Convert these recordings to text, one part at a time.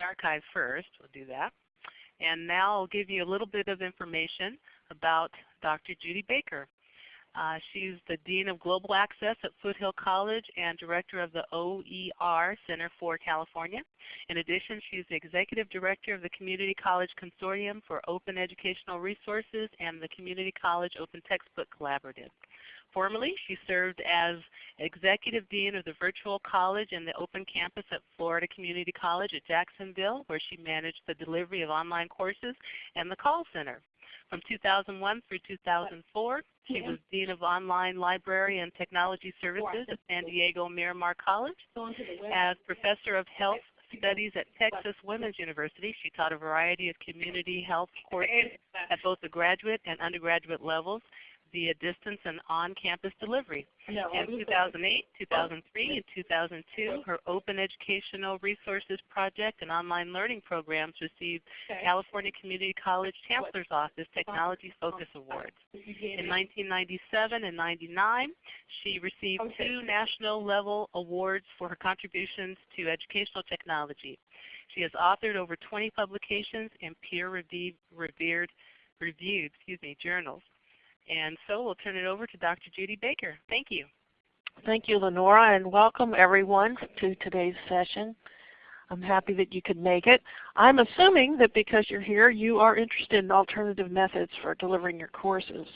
archive first. We'll do that. And now I'll give you a little bit of information about Dr. Judy Baker. Uh, she's the Dean of Global Access at Foothill College and Director of the OER Center for California. In addition, she's the Executive Director of the Community College Consortium for Open Educational Resources and the Community College Open Textbook Collaborative. Formerly, she served as Executive Dean of the Virtual College and the Open Campus at Florida Community College at Jacksonville, where she managed the delivery of online courses and the call center. From 2001 through 2004, she was Dean of Online Library and Technology Services at San Diego Miramar College. As Professor of Health Studies at Texas Women's University, she taught a variety of community health courses at both the graduate and undergraduate levels via distance and on-campus delivery. in 2008, 2003, and 2002, her Open Educational Resources Project and online learning programs received California Community College Chancellor's Office Technology Focus Awards. In 1997 and 99, she received two national level awards for her contributions to educational technology. She has authored over 20 publications in peer-reviewed reviewed excuse me, journals. And so we'll turn it over to Dr. Judy Baker. Thank you. Thank you, Lenora, and welcome everyone to today's session. I'm happy that you could make it. I'm assuming that because you're here, you are interested in alternative methods for delivering your courses.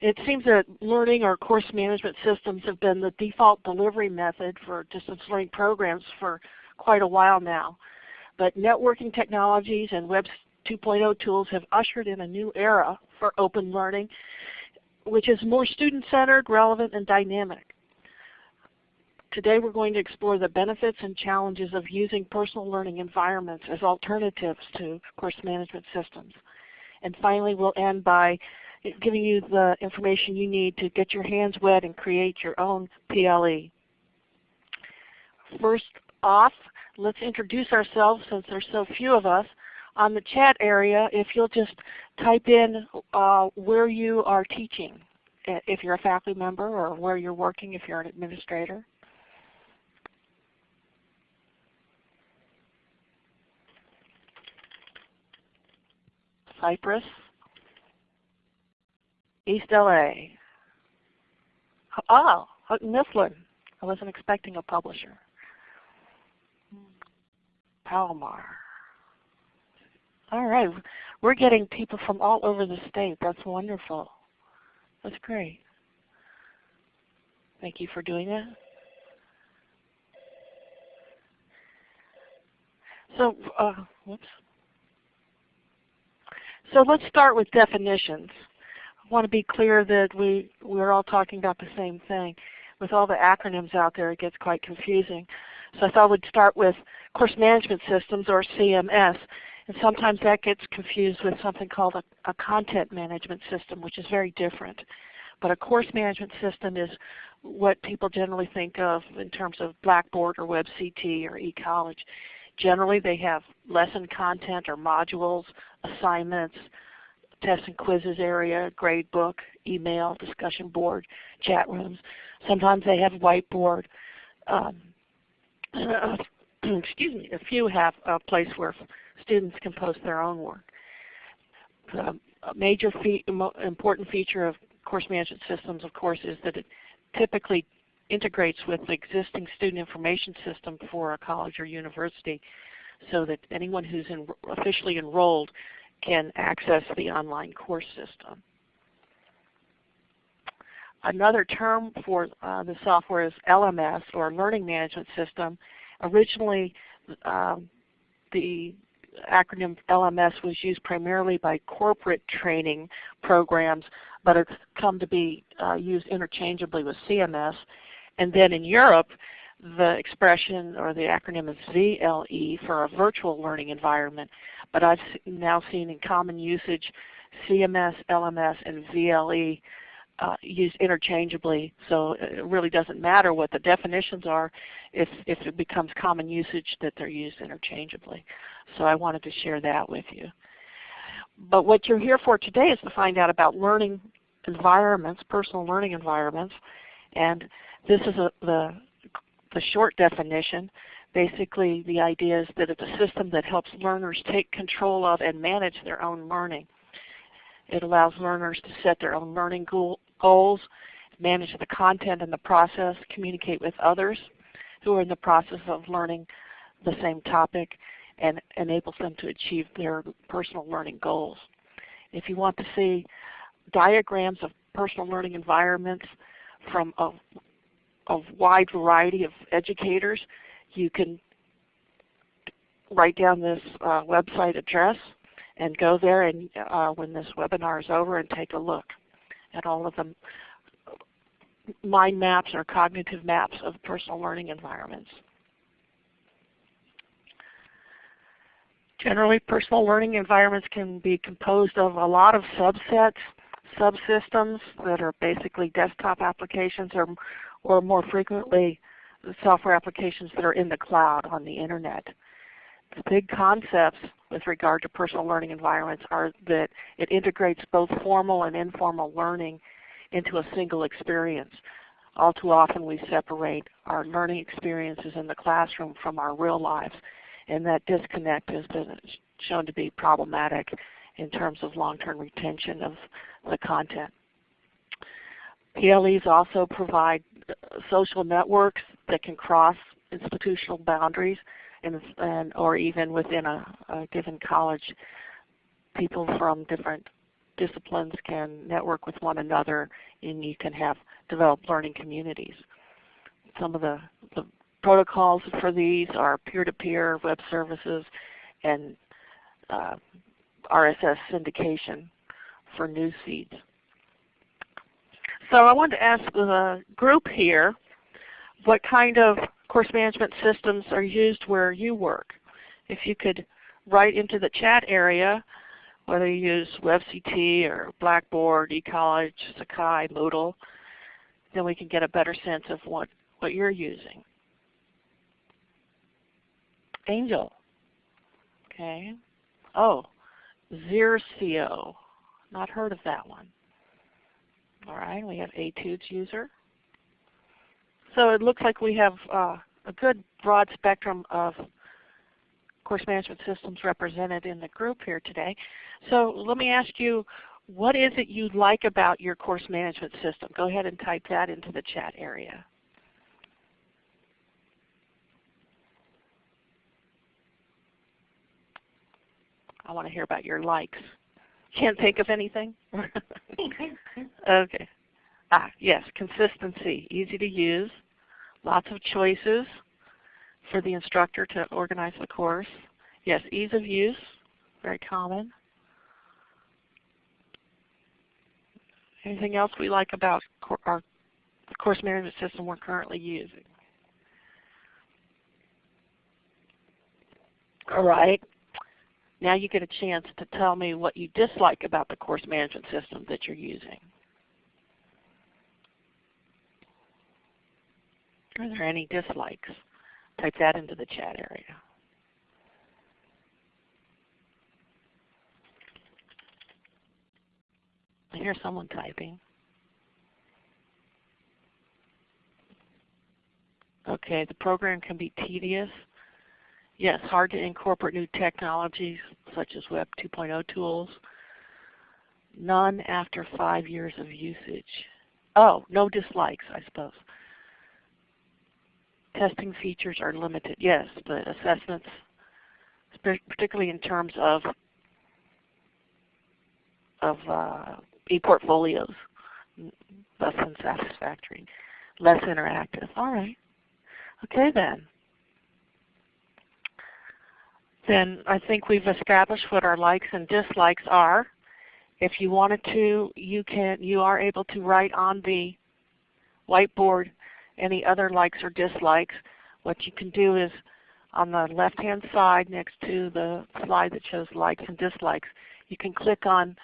It seems that learning or course management systems have been the default delivery method for distance learning programs for quite a while now. But networking technologies and Web 2.0 tools have ushered in a new era for open learning, which is more student-centered, relevant, and dynamic. Today we're going to explore the benefits and challenges of using personal learning environments as alternatives to course management systems. And finally we'll end by giving you the information you need to get your hands wet and create your own PLE. First off, let's introduce ourselves since there's so few of us on the chat area, if you'll just type in uh, where you are teaching, if you're a faculty member or where you're working if you're an administrator. Cypress, East LA. Oh, Mifflin. I wasn't expecting a publisher. Palomar. All right. We're getting people from all over the state. That's wonderful. That's great. Thank you for doing that. So, uh, whoops. So let's start with definitions. I want to be clear that we, we're all talking about the same thing. With all the acronyms out there, it gets quite confusing. So I thought we'd start with Course Management Systems, or CMS. And sometimes that gets confused with something called a, a content management system, which is very different. But a course management system is what people generally think of in terms of Blackboard or WebCT or eCollege. Generally they have lesson content or modules, assignments, tests and quizzes area, grade book, email, discussion board, chat rooms. Sometimes they have whiteboard. Um, excuse me, a few have a place where students can post their own work. The major important feature of course management systems, of course, is that it typically integrates with the existing student information system for a college or university so that anyone who's en officially enrolled can access the online course system. Another term for uh, the software is LMS or Learning Management System. Originally um, the acronym LMS was used primarily by corporate training programs, but it's come to be uh, used interchangeably with CMS. And then in Europe, the expression or the acronym is VLE for a virtual learning environment. But I've now seen in common usage CMS, LMS, and VLE uh, used interchangeably, so it really doesn't matter what the definitions are if, if it becomes common usage that they're used interchangeably. So I wanted to share that with you. But what you're here for today is to find out about learning environments, personal learning environments, and this is a, the, the short definition. Basically the idea is that it's a system that helps learners take control of and manage their own learning. It allows learners to set their own learning goals, manage the content and the process, communicate with others who are in the process of learning the same topic, and enables them to achieve their personal learning goals. If you want to see diagrams of personal learning environments from a, a wide variety of educators, you can write down this uh, website address and go there and uh, when this webinar is over and take a look at all of the mind maps or cognitive maps of personal learning environments. Generally, personal learning environments can be composed of a lot of subsets, subsystems that are basically desktop applications or, or more frequently software applications that are in the cloud on the internet. The big concepts with regard to personal learning environments are that it integrates both formal and informal learning into a single experience. All too often we separate our learning experiences in the classroom from our real lives and that disconnect has been shown to be problematic in terms of long-term retention of the content. PLEs also provide social networks that can cross institutional boundaries and, or even within a, a given college people from different disciplines can network with one another and you can have developed learning communities. Some of the, the protocols for these are peer-to-peer -peer web services and uh, RSS syndication for news feeds. So I wanted to ask the group here what kind of course management systems are used where you work. If you could write into the chat area whether you use WebCT or Blackboard, eCollege, Sakai, Moodle, then we can get a better sense of what, what you're using. Angel. Okay. Oh, Xercio. Not heard of that one. All right, we have Etudes user. So it looks like we have uh, a good broad spectrum of course management systems represented in the group here today. So let me ask you, what is it you like about your course management system? Go ahead and type that into the chat area. I want to hear about your likes. Can't think of anything? okay. Ah, yes, consistency, easy to use, lots of choices for the instructor to organize the course. Yes, ease of use, very common. Anything else we like about our course management system we're currently using? All right. Now you get a chance to tell me what you dislike about the course management system that you're using. Are there any dislikes? Type that into the chat area. I hear someone typing. Okay, the program can be tedious. Yes, hard to incorporate new technologies such as Web 2.0 tools. None after five years of usage. Oh, no dislikes, I suppose. Testing features are limited. Yes, but assessments, particularly in terms of of uh, e-portfolios, less than satisfactory, less interactive. All right. Okay then. Then I think we've established what our likes and dislikes are. If you wanted to, you can you are able to write on the whiteboard any other likes or dislikes. What you can do is on the left hand side next to the slide that shows likes and dislikes, you can click on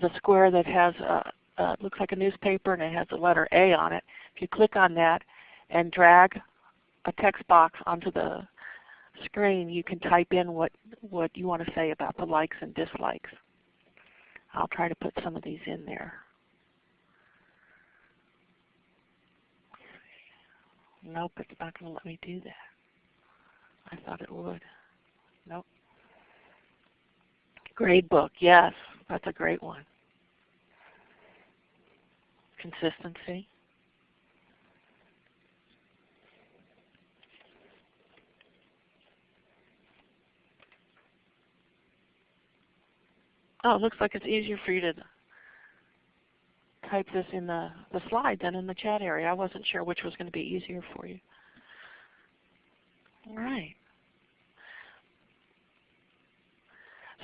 the square that has a, uh, looks like a newspaper and it has the letter A on it. If you click on that and drag a text box onto the screen, you can type in what, what you want to say about the likes and dislikes. I'll try to put some of these in there. Nope, it's not going to let me do that. I thought it would. Nope. Gradebook, yes, that's a great one. Consistency. Oh, it looks like it's easier for you to type this in the, the slide than in the chat area. I wasn't sure which was going to be easier for you. All right.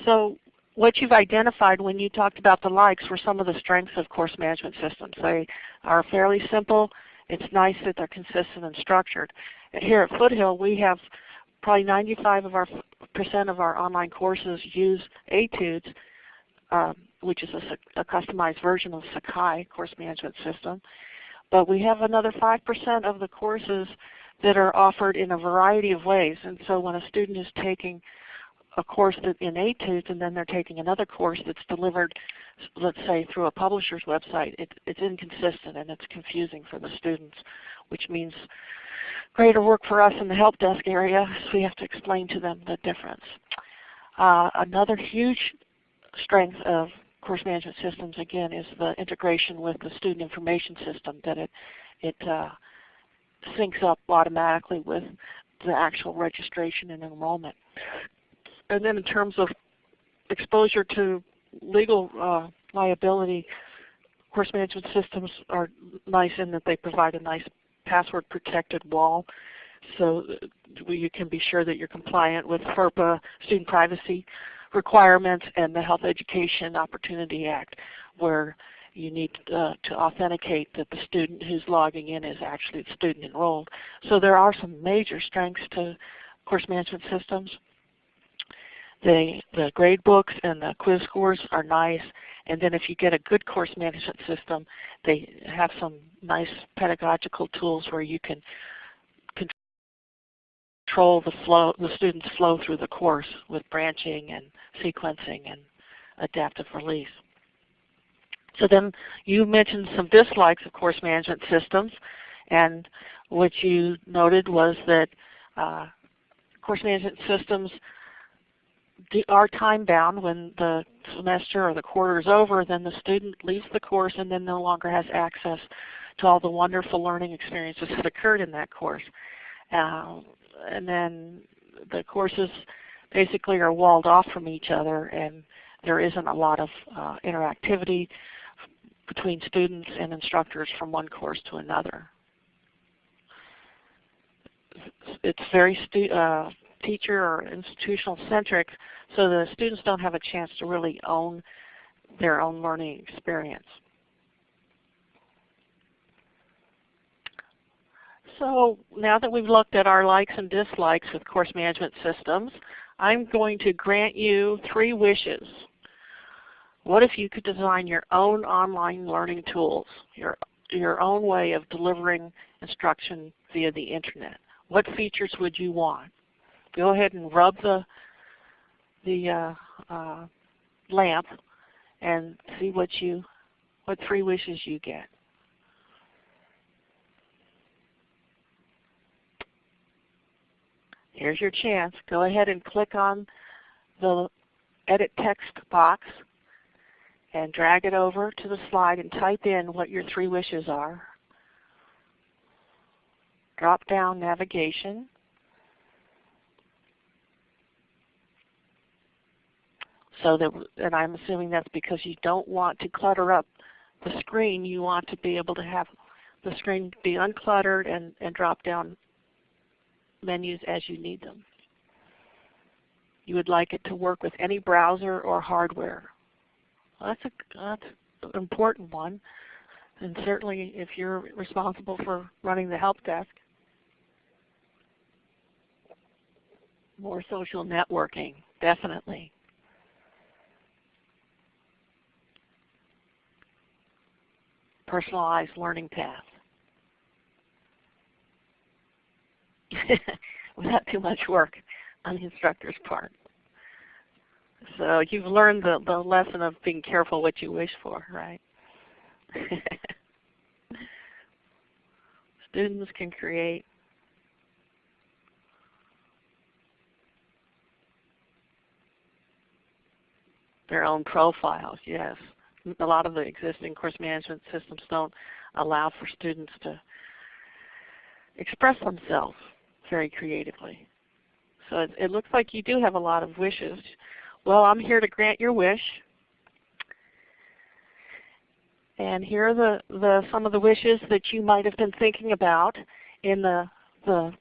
So what you've identified when you talked about the likes were some of the strengths of course management systems. They are fairly simple. It's nice that they're consistent and structured. Here at Foothill we have probably 95 of our percent of our online courses use Etudes, um, which is a, a, customized version of Sakai course management system. But we have another 5% of the courses that are offered in a variety of ways. And so when a student is taking a course that in Etudes and then they're taking another course that's delivered, let's say through a publisher's website, it, it's inconsistent and it's confusing for the students, which means greater work for us in the help desk area, so we have to explain to them the difference. Uh, another huge strength of course management systems again is the integration with the student information system that it, it uh, syncs up automatically with the actual registration and enrollment. And then in terms of exposure to legal uh, liability, course management systems are nice in that they provide a nice password protected wall so you can be sure that you're compliant with FERPA student privacy requirements and the Health Education Opportunity Act where you need uh, to authenticate that the student who's logging in is actually the student enrolled. So there are some major strengths to course management systems. The, the grade books and the quiz scores are nice. And then if you get a good course management system, they have some nice pedagogical tools where you can control the flow, the students' flow through the course with branching and sequencing and adaptive release. So then you mentioned some dislikes of course management systems, and what you noted was that uh, course management systems are time bound when the semester or the quarter is over, then the student leaves the course and then no longer has access to all the wonderful learning experiences that occurred in that course. Uh, and then the courses basically are walled off from each other and there isn't a lot of uh, interactivity between students and instructors from one course to another. It's very uh, teacher or institutional centric so the students don't have a chance to really own their own learning experience. So now that we've looked at our likes and dislikes with course management systems, I'm going to grant you three wishes. What if you could design your own online learning tools, your, your own way of delivering instruction via the Internet? What features would you want? Go ahead and rub the the uh, uh, lamp and see what you, what three wishes you get. Here's your chance. Go ahead and click on the edit text box and drag it over to the slide and type in what your three wishes are. Drop down navigation So that, and I'm assuming that's because you don't want to clutter up the screen. You want to be able to have the screen be uncluttered and, and drop down menus as you need them. You would like it to work with any browser or hardware. Well, that's, a, that's an important one. And certainly if you're responsible for running the help desk, more social networking, definitely. personalized learning path. without too much work on the instructor's part. So you've learned the, the lesson of being careful what you wish for, right? Students can create their own profiles, yes. A lot of the existing course management systems don't allow for students to express themselves very creatively. So it, it looks like you do have a lot of wishes. Well, I'm here to grant your wish. And here are the, the, some of the wishes that you might have been thinking about in the, the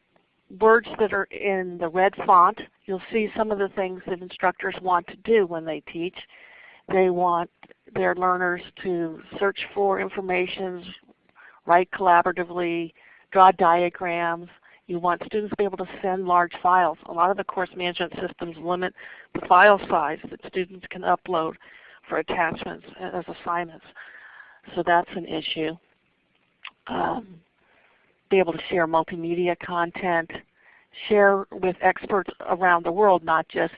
words that are in the red font. You'll see some of the things that instructors want to do when they teach. They want their learners to search for information, write collaboratively, draw diagrams. You want students to be able to send large files. A lot of the course management systems limit the file size that students can upload for attachments as assignments. So that's an issue. Um, be able to share multimedia content, share with experts around the world, not just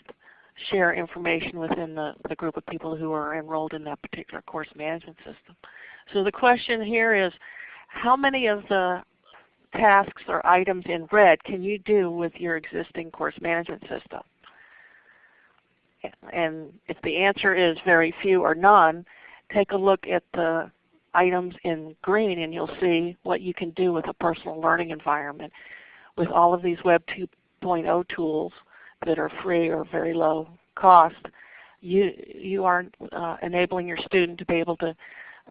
share information within the, the group of people who are enrolled in that particular course management system. So the question here is, how many of the tasks or items in red can you do with your existing course management system? And if the answer is very few or none, take a look at the items in green and you'll see what you can do with a personal learning environment. With all of these Web 2.0 tools that are free or very low cost, you, you are uh, enabling your student to be able to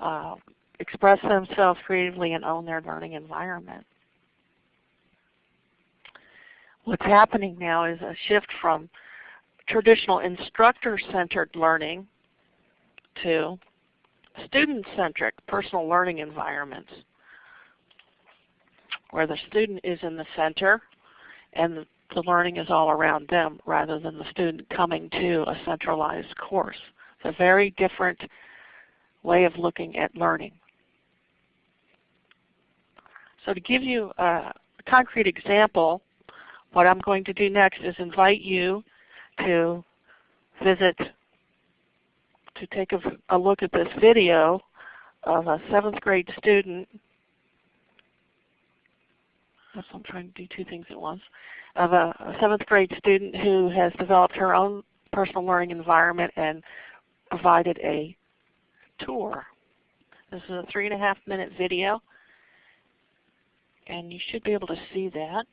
uh, express themselves creatively and own their learning environment. What's happening now is a shift from traditional instructor-centered learning to student-centric personal learning environments where the student is in the center and the learning is all around them rather than the student coming to a centralized course. It's a very different way of looking at learning. So to give you a concrete example, what I'm going to do next is invite you to visit to take a, a look at this video of a seventh grade student. I'm trying to do two things at once. Of a, a seventh grade student who has developed her own personal learning environment and provided a tour. This is a three and a half minute video and you should be able to see that.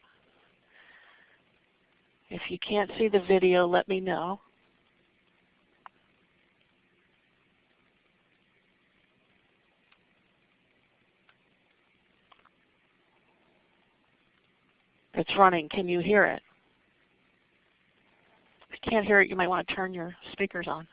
If you can't see the video, let me know. It's running. Can you hear it? If you can't hear it, you might want to turn your speakers on.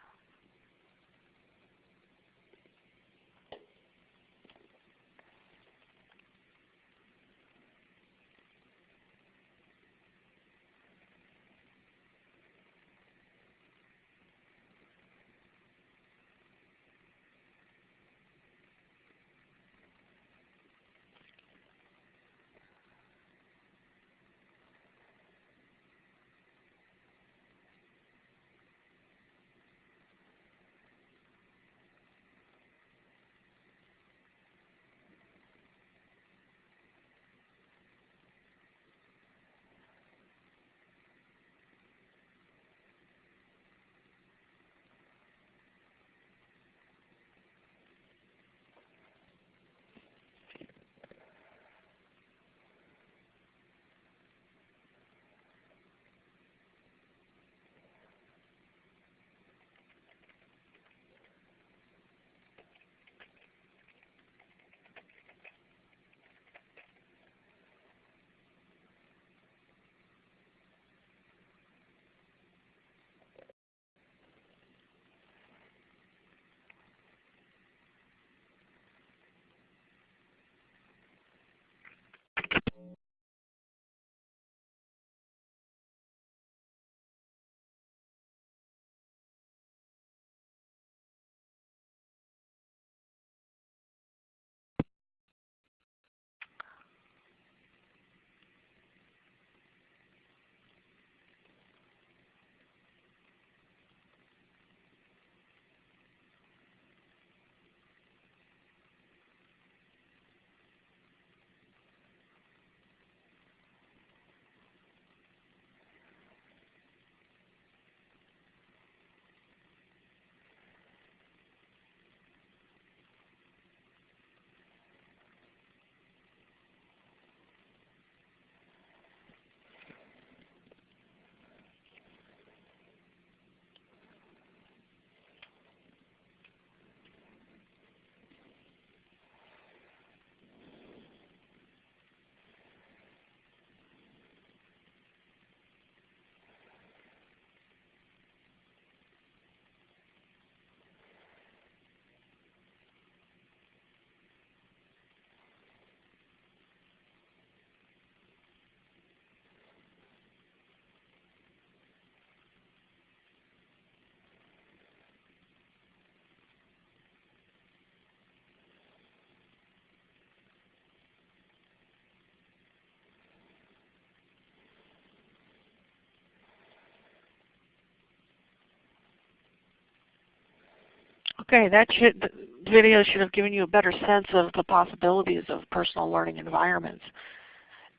Okay, that should, video should have given you a better sense of the possibilities of personal learning environments.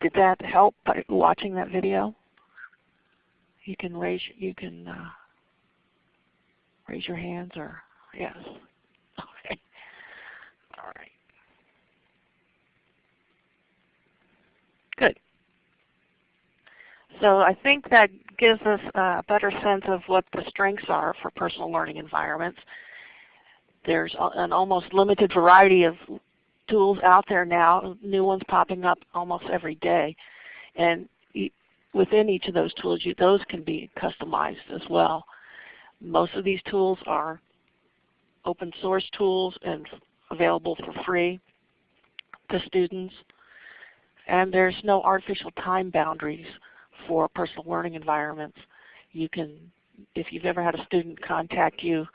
Did that help by watching that video? You can raise you can uh, raise your hands or yes. Okay. All right. Good. So I think that gives us a better sense of what the strengths are for personal learning environments. There's an almost limited variety of tools out there now, new ones popping up almost every day. And within each of those tools, you, those can be customized as well. Most of these tools are open source tools and available for free to students. And there's no artificial time boundaries for personal learning environments. You can, if you've ever had a student contact you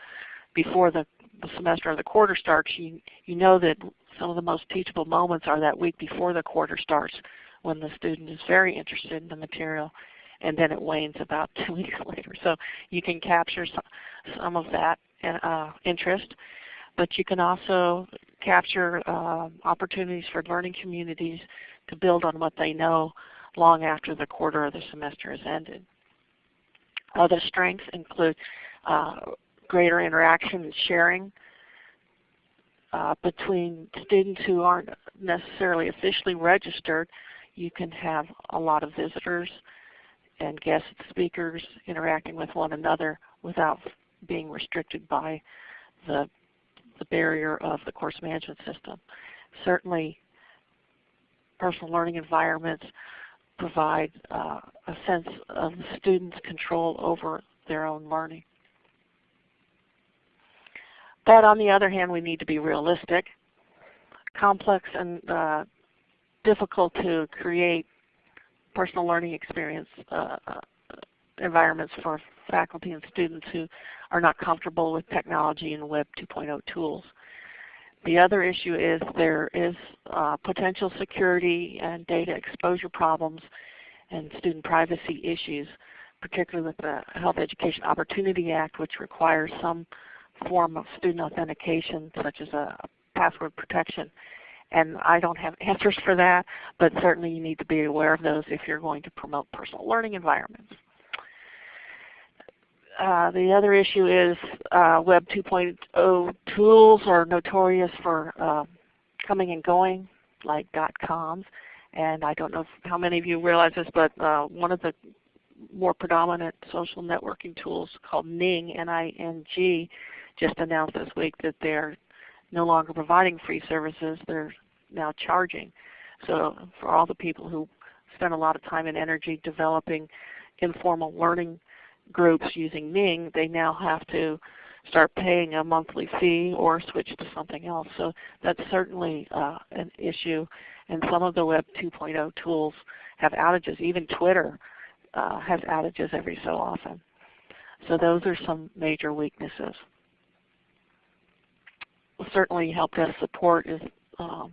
before the, the semester or the quarter starts, you, you know that some of the most teachable moments are that week before the quarter starts when the student is very interested in the material and then it wanes about two weeks later. So you can capture some, some of that uh, interest, but you can also capture uh, opportunities for learning communities to build on what they know long after the quarter or the semester has ended. Other strengths include uh, greater interaction and sharing uh, between students who aren't necessarily officially registered. You can have a lot of visitors and guest speakers interacting with one another without being restricted by the, the barrier of the course management system. Certainly personal learning environments provide uh, a sense of the student's control over their own learning. But on the other hand, we need to be realistic. Complex and uh, difficult to create personal learning experience uh, uh environments for faculty and students who are not comfortable with technology and Web 2.0 tools. The other issue is there is uh, potential security and data exposure problems and student privacy issues, particularly with the Health Education Opportunity Act, which requires some form of student authentication, such as a password protection. And I don't have answers for that, but certainly you need to be aware of those if you're going to promote personal learning environments. Uh, the other issue is uh, Web 2.0 tools are notorious for uh, coming and going, like dot .coms. And I don't know how many of you realize this, but uh, one of the more predominant social networking tools called Ning, N-I-N-G, just announced this week that they're no longer providing free services. They're now charging. So for all the people who spend a lot of time and energy developing informal learning groups using Ning, they now have to start paying a monthly fee or switch to something else. So that's certainly uh, an issue. And some of the Web 2.0 tools have outages. Even Twitter uh, has outages every so often. So those are some major weaknesses. Certainly help desk support is um,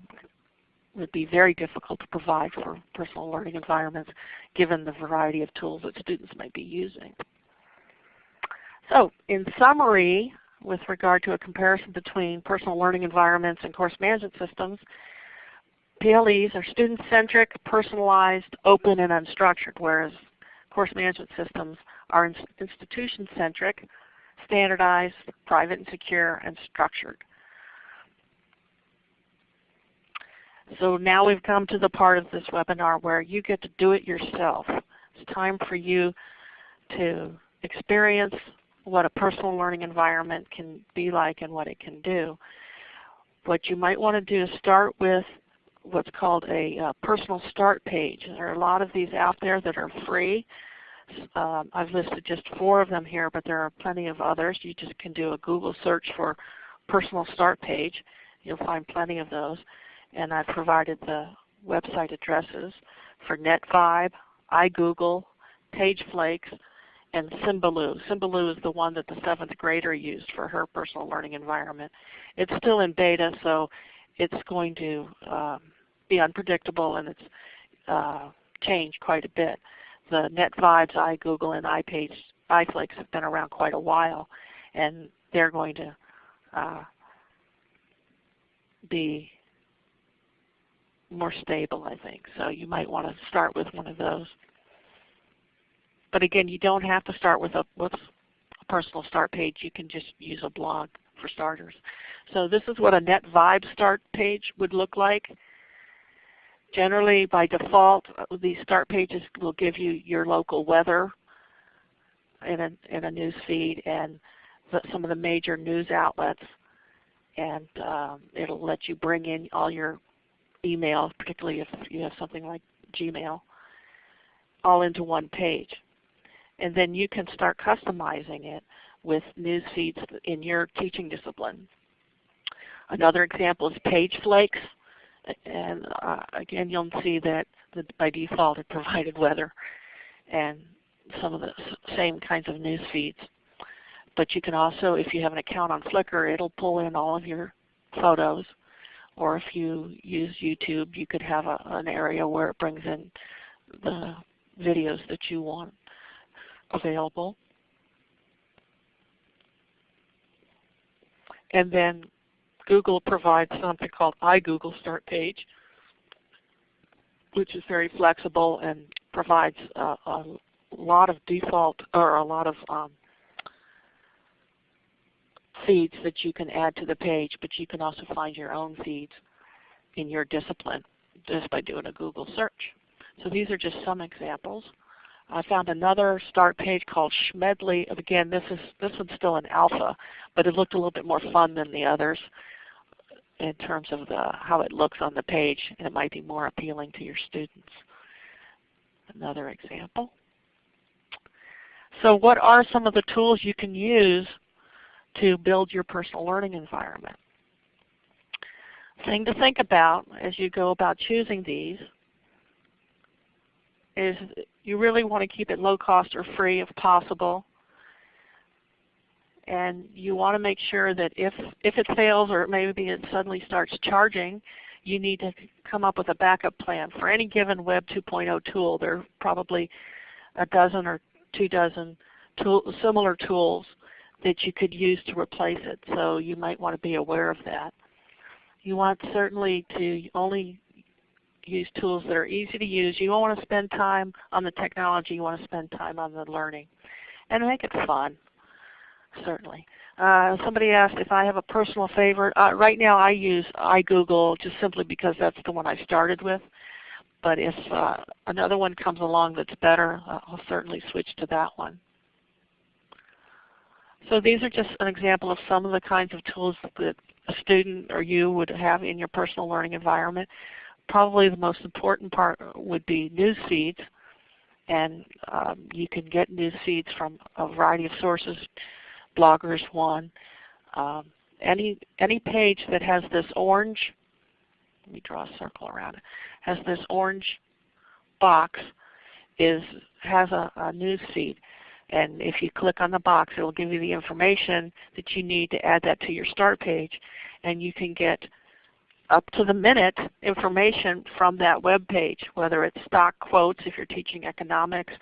would be very difficult to provide for personal learning environments given the variety of tools that students might be using. So in summary, with regard to a comparison between personal learning environments and course management systems, PLEs are student-centric, personalized, open, and unstructured, whereas course management systems are institution-centric, standardized, private and secure, and structured. So now we've come to the part of this webinar where you get to do it yourself. It's time for you to experience what a personal learning environment can be like and what it can do. What you might want to do is start with what's called a uh, personal start page. There are a lot of these out there that are free. Um, I've listed just four of them here, but there are plenty of others. You just can do a Google search for personal start page. You'll find plenty of those. And I've provided the website addresses for NetVibe, iGoogle, PageFlakes, and Symbaloo. Symbaloo is the one that the seventh grader used for her personal learning environment. It's still in beta, so it's going to um, be unpredictable and it's uh, changed quite a bit. The NetVibes, iGoogle, and iPage, iFlakes have been around quite a while, and they're going to uh, be more stable, I think. So you might want to start with one of those. But again, you don't have to start with a, with a personal start page. You can just use a blog for starters. So this is what a Net Vibe start page would look like. Generally, by default, uh, these start pages will give you your local weather in a, in a news feed and the, some of the major news outlets. And um, it'll let you bring in all your email, particularly if you have something like Gmail, all into one page. And then you can start customizing it with news feeds in your teaching discipline. Another example is PageFlakes. And uh, again, you'll see that the, by default it provided weather and some of the same kinds of news feeds. But you can also, if you have an account on Flickr, it'll pull in all of your photos. Or if you use YouTube, you could have a, an area where it brings in the videos that you want available. And then Google provides something called iGoogle Start Page, which is very flexible and provides a, a lot of default or a lot of um, feeds that you can add to the page, but you can also find your own feeds in your discipline just by doing a Google search. So these are just some examples. I found another start page called Schmedley. Again, this is this one's still in alpha, but it looked a little bit more fun than the others in terms of the, how it looks on the page, and it might be more appealing to your students. Another example. So what are some of the tools you can use to build your personal learning environment? Thing to think about as you go about choosing these is you really want to keep it low cost or free if possible. And you want to make sure that if, if it fails or maybe it suddenly starts charging, you need to come up with a backup plan. For any given Web 2.0 tool, there are probably a dozen or two dozen tool, similar tools that you could use to replace it. So you might want to be aware of that. You want certainly to only use tools that are easy to use. You don't want to spend time on the technology. You want to spend time on the learning. And make it fun, certainly. Uh, somebody asked if I have a personal favorite. Uh, right now I use iGoogle just simply because that's the one I started with. But if uh, another one comes along that's better, I'll certainly switch to that one. So these are just an example of some of the kinds of tools that a student or you would have in your personal learning environment. Probably the most important part would be news feeds. And um, you can get news feeds from a variety of sources, bloggers one. Um, any, any page that has this orange, let me draw a circle around it, has this orange box is has a, a news feed. And if you click on the box, it will give you the information that you need to add that to your start page. And you can get up to the minute information from that web page, whether it's stock quotes if you're teaching economics,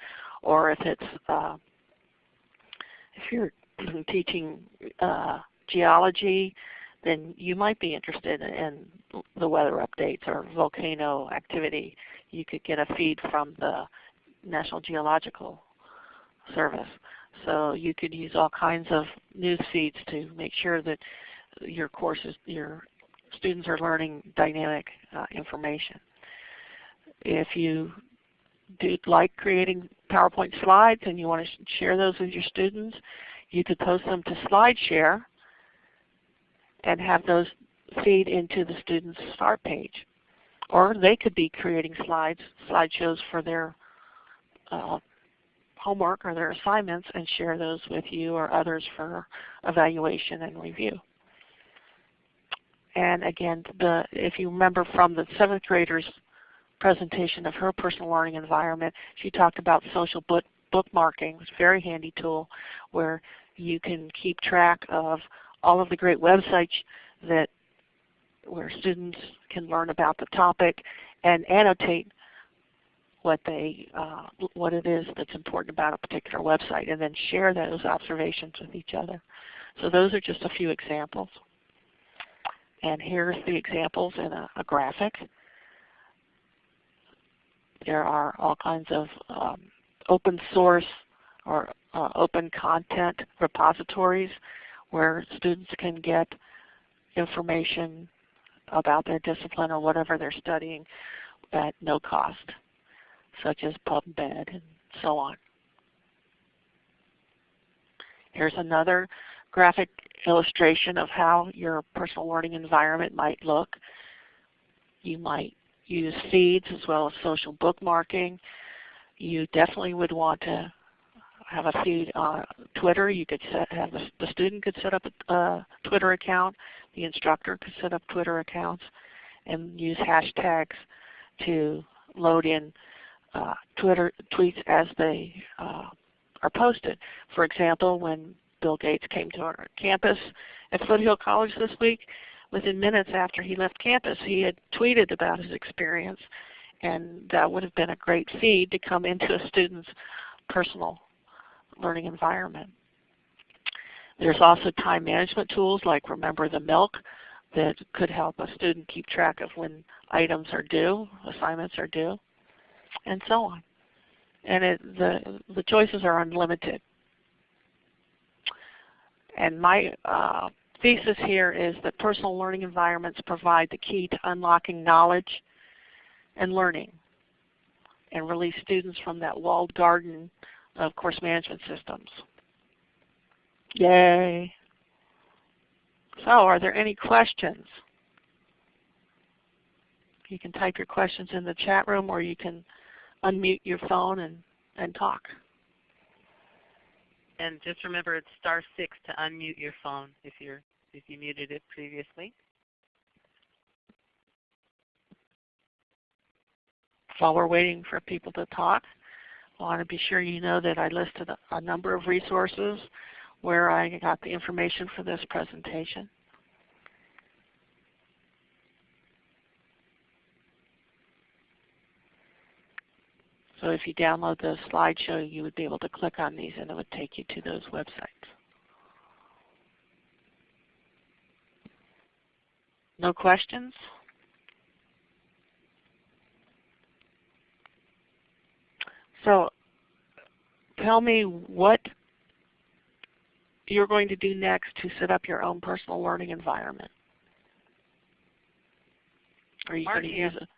or if it's uh, if you're teaching uh, geology, then you might be interested in the weather updates or volcano activity. You could get a feed from the National Geological Service. So you could use all kinds of news feeds to make sure that your courses, your students are learning dynamic uh, information. If you do like creating PowerPoint slides and you want to share those with your students, you could post them to SlideShare and have those feed into the student's start page. Or they could be creating slides, slideshows for their uh, homework or their assignments and share those with you or others for evaluation and review. And again, the, if you remember from the seventh grader's presentation of her personal learning environment, she talked about social book bookmarking. It's a very handy tool where you can keep track of all of the great websites that where students can learn about the topic and annotate what they uh, what it is that's important about a particular website and then share those observations with each other. So those are just a few examples. And here's the examples in a, a graphic. There are all kinds of um, open source or uh, open content repositories where students can get information about their discipline or whatever they're studying at no cost, such as PubMed and so on. Here's another graphic illustration of how your personal learning environment might look. You might use feeds as well as social bookmarking. You definitely would want to have a feed on Twitter. You could set, have the, the student could set up a uh, Twitter account. The instructor could set up Twitter accounts and use hashtags to load in uh, Twitter tweets as they uh, are posted. For example, when Bill Gates came to our campus at Foothill College this week, within minutes after he left campus, he had tweeted about his experience. And that would have been a great feed to come into a student's personal learning environment. There's also time management tools like Remember the Milk that could help a student keep track of when items are due, assignments are due, and so on. And it, the, the choices are unlimited. And my uh, thesis here is that personal learning environments provide the key to unlocking knowledge and learning and release students from that walled garden of course management systems. Yay! So are there any questions? You can type your questions in the chat room or you can unmute your phone and, and talk. And just remember it's star six to unmute your phone if you're if you muted it previously. While we're waiting for people to talk, I want to be sure you know that I listed a, a number of resources where I got the information for this presentation. So if you download the slideshow, you would be able to click on these and it would take you to those websites. No questions? So tell me what you're going to do next to set up your own personal learning environment. Are you Margie going to use it?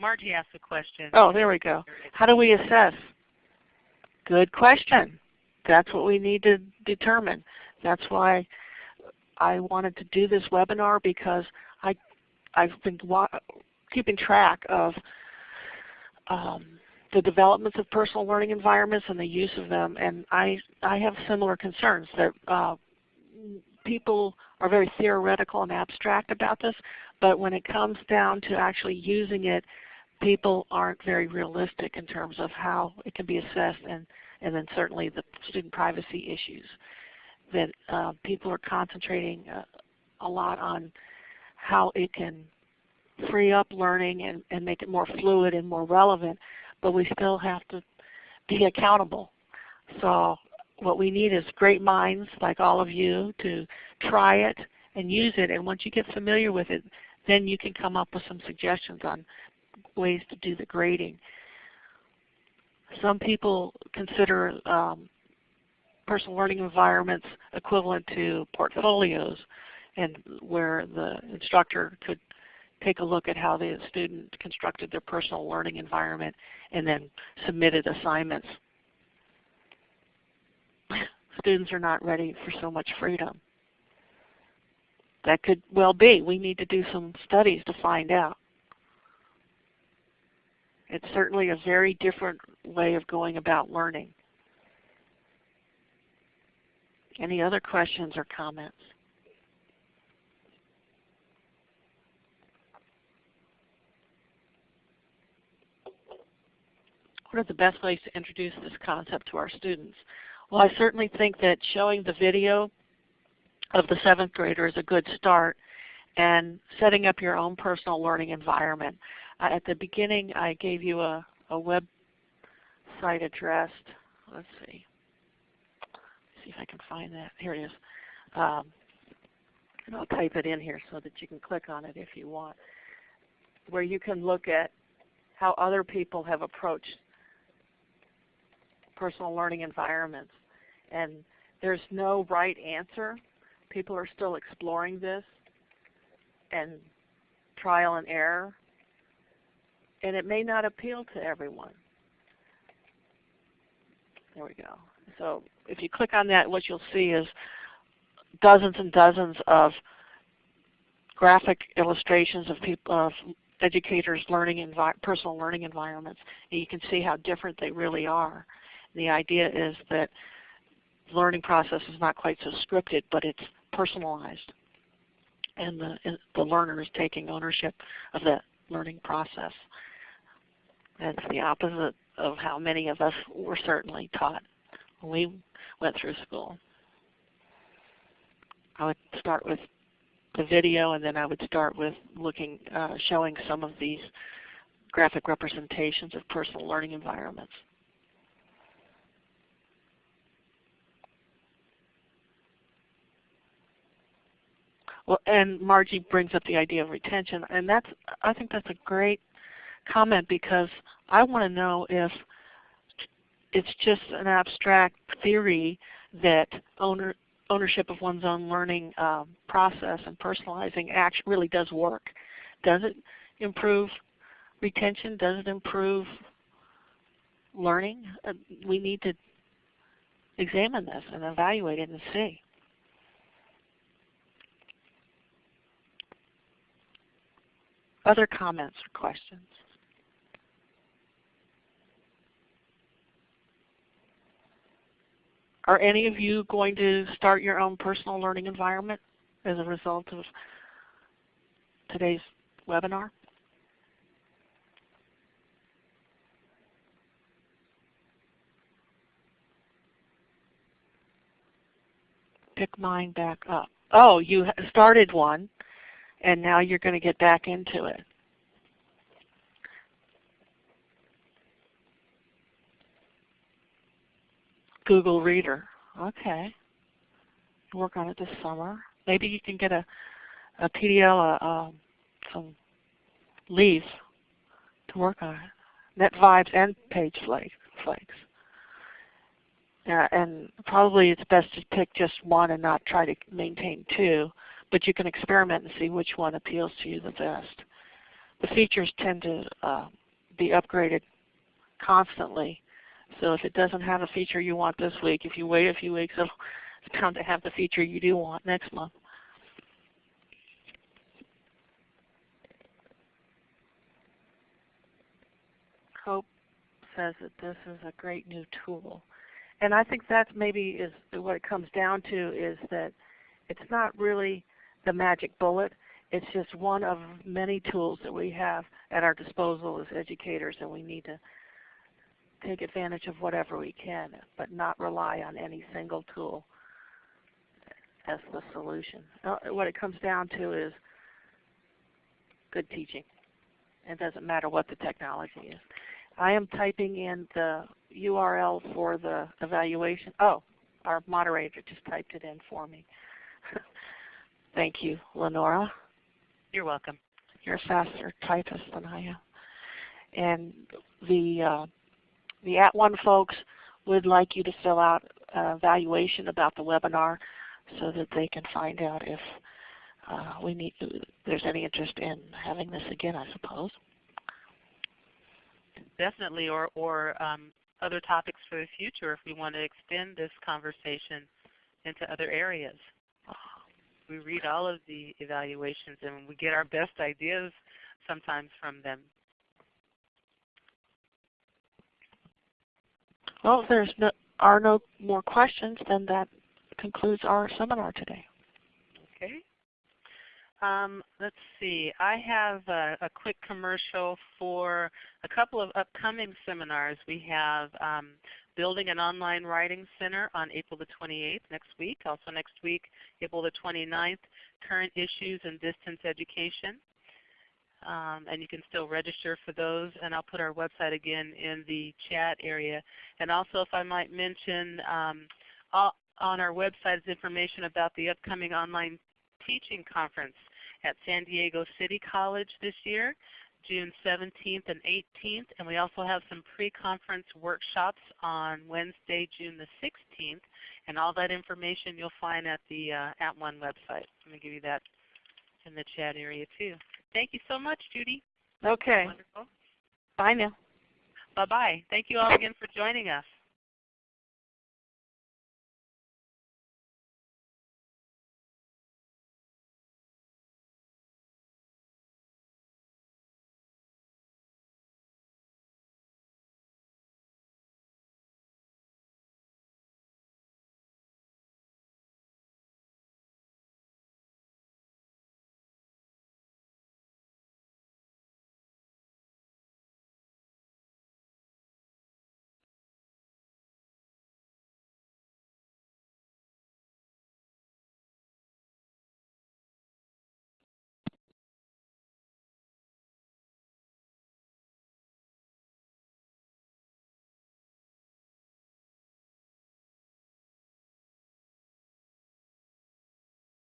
Margie asked a question. Oh, there we go. How do we assess? Good question. That's what we need to determine. That's why I wanted to do this webinar because I, I've been keeping track of um, the developments of personal learning environments and the use of them, and I, I have similar concerns that uh, people are very theoretical and abstract about this, but when it comes down to actually using it, people aren't very realistic in terms of how it can be assessed and, and then certainly the student privacy issues. That uh, people are concentrating uh, a lot on how it can free up learning and, and make it more fluid and more relevant, but we still have to be accountable. So what we need is great minds like all of you to try it and use it. And once you get familiar with it, then you can come up with some suggestions on ways to do the grading. Some people consider um, personal learning environments equivalent to portfolios and where the instructor could take a look at how the student constructed their personal learning environment and then submitted assignments. Students are not ready for so much freedom. That could well be. We need to do some studies to find out. It's certainly a very different way of going about learning. Any other questions or comments? What are the best ways to introduce this concept to our students? Well, I certainly think that showing the video of the seventh grader is a good start and setting up your own personal learning environment. Uh, at the beginning I gave you a, a website address. Let's see. Let's see if I can find that. Here it is. Um, and I'll type it in here so that you can click on it if you want, where you can look at how other people have approached personal learning environments. And there's no right answer. People are still exploring this and trial and error. And it may not appeal to everyone. There we go. So if you click on that, what you'll see is dozens and dozens of graphic illustrations of people of educators' learning in personal learning environments, and you can see how different they really are. And the idea is that learning process is not quite so scripted, but it's personalized, and the the learner is taking ownership of that learning process. That's the opposite of how many of us were certainly taught when we went through school. I would start with the video and then I would start with looking, uh, showing some of these graphic representations of personal learning environments. Well, and Margie brings up the idea of retention, and that's I think that's a great comment because I want to know if it's just an abstract theory that owner, ownership of one's own learning um, process and personalizing action really does work. Does it improve retention? Does it improve learning? Uh, we need to examine this and evaluate it and see. Other comments or questions? Are any of you going to start your own personal learning environment as a result of today's webinar? Pick mine back up. Oh, you started one and now you're going to get back into it. Google Reader. Okay. Work on it this summer. Maybe you can get a, a PDL, uh, um, some leaves to work on it. NetVibes and Page Flakes. Uh, and probably it's best to pick just one and not try to maintain two, but you can experiment and see which one appeals to you the best. The features tend to uh, be upgraded constantly so if it doesn't have a feature you want this week, if you wait a few weeks, it's bound to have the feature you do want next month. Hope says that this is a great new tool. And I think that maybe is what it comes down to is that it's not really the magic bullet. It's just one of many tools that we have at our disposal as educators and we need to take advantage of whatever we can, but not rely on any single tool as the solution. Uh, what it comes down to is good teaching. It doesn't matter what the technology is. I am typing in the URL for the evaluation. Oh, our moderator just typed it in for me. Thank you, Lenora. You're welcome. You're a faster typist than I am. And the uh, the At One folks would like you to fill out a evaluation about the webinar so that they can find out if uh, we need there's any interest in having this again, I suppose. Definitely, or, or um, other topics for the future if we want to extend this conversation into other areas. We read all of the evaluations and we get our best ideas sometimes from them. Well, if there no, are no more questions, then that concludes our seminar today. Okay. Um, let's see. I have a, a, quick commercial for a couple of upcoming seminars. We have um, Building an Online Writing Center on April the 28th next week. Also next week, April the 29th, Current Issues in Distance Education um, and you can still register for those. And I'll put our website again in the chat area. And also, if I might mention, um, on our website is information about the upcoming online teaching conference at San Diego City College this year, June 17th and 18th. And we also have some pre-conference workshops on Wednesday, June the 16th. And all that information you'll find at the uh, At One website. Let me give you that in the chat area too. Thank you so much, Judy. Okay. Wonderful. Bye now. Bye-bye. Thank you all again for joining us.